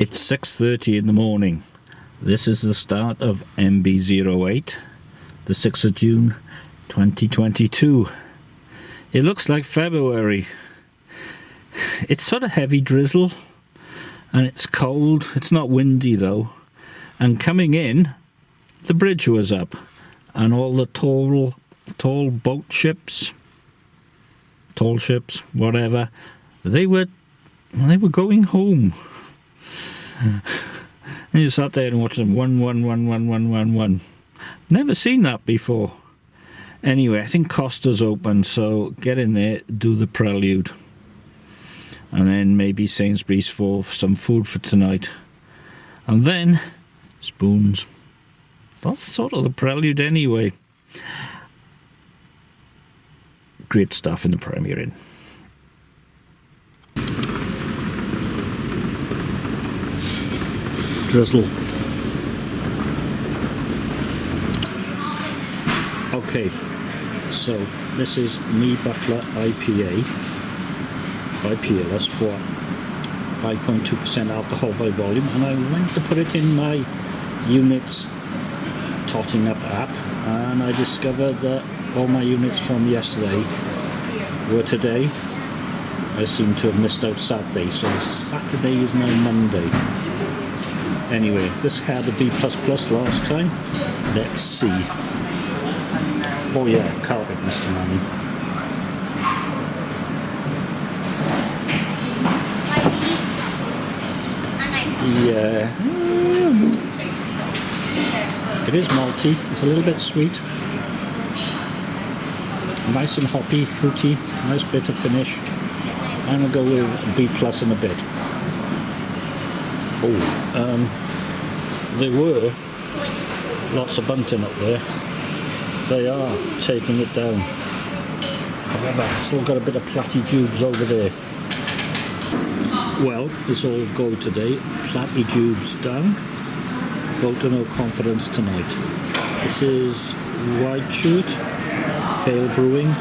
It's 6.30 in the morning. This is the start of MB08, the 6th of June 2022. It looks like February. It's sort of heavy drizzle and it's cold. It's not windy though. And coming in, the bridge was up and all the tall, tall boat ships, tall ships, whatever, they were, they were going home. and you sat there and watched them one, one, one, one, one, one, one. Never seen that before. Anyway, I think Costa's open, so get in there, do the prelude. And then maybe Sainsbury's for some food for tonight. And then spoons. That's sort of the prelude anyway. Great stuff in the Premier Inn. Drizzle. Okay, so this is Me Butler IPA by Peerless for 5.2% alcohol by volume and I went to put it in my units totting up app and I discovered that all my units from yesterday were today. I seem to have missed out Saturday so Saturday is now Monday. Anyway, this had a B++ last time. Let's see. Oh yeah, carpet, Mr. Manny. Yeah. It is malty. It's a little bit sweet. Nice and hoppy, fruity. Nice bit of finish. I'm gonna go with B plus in a bit. Oh, um, there were lots of bunting up there they are taking it down. However, still got a bit of platitubes over there. Well, it's all go today. Platitubes down. Vote to no confidence tonight. This is White Shirt, Vale Brewing,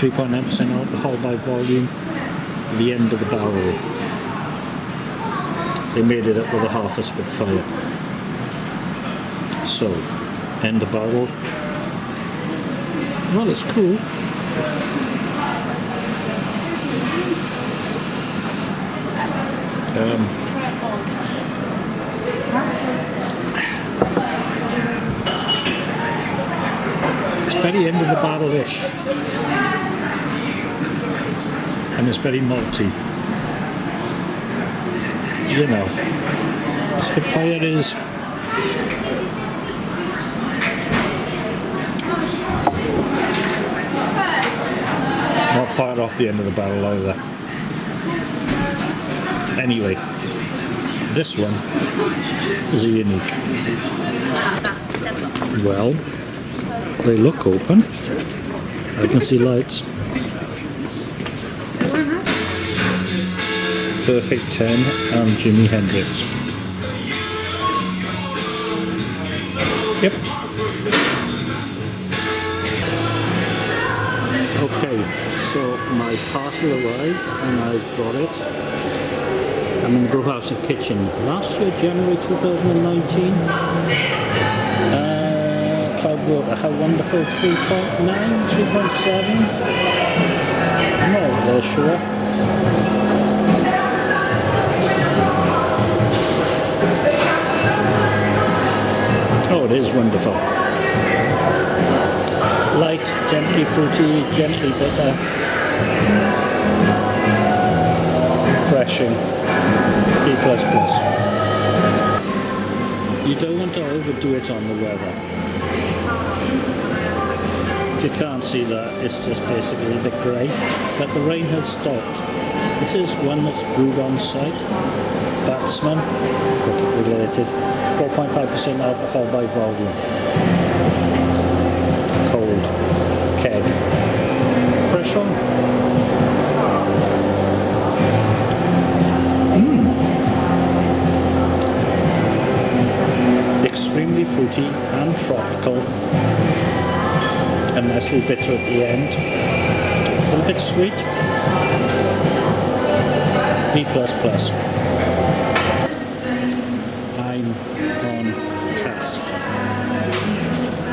3.9% alcohol by volume, the end of the barrel. They made it up with a half a Spitfire. So, end of barrel, well, it's cool. Um, it's very end of the barrel-ish. And it's very malty. You know, Spitfire is Not far off the end of the barrel either. Anyway, this one is a unique. Well, they look open. I can see lights. Perfect 10 and Jimi Hendrix. Yep. Okay, so my parcel arrived and I've got it. I'm in the brewhouse and kitchen. Last year, January 2019. Uh, Cloudwater, how wonderful, 3.9, 3.7? No, they're sure. It is wonderful. Light, gently fruity, gently bitter. Refreshing. D++. You don't want to overdo it on the weather. If you can't see that, it's just basically a bit grey. But the rain has stopped. This is one that's brewed on site. Batsman, cricket related. 4.5% alcohol by volume. Cold. Keg. Fresh on. Mmm. extremely fruity and tropical and nicely bitter at the end. A little bit sweet. B++. I'm on Cask.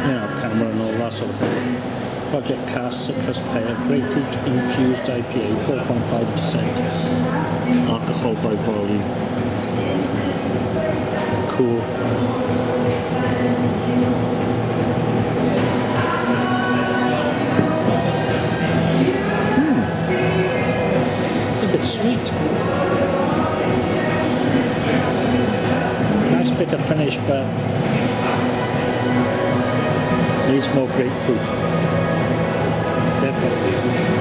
Now camera and all that sort of thing. Project Cask Citrus Pear Grapefruit Infused IPA 4.5% Alcohol by volume. Cool. Nice bit of finish, but needs more grapefruit. Definitely.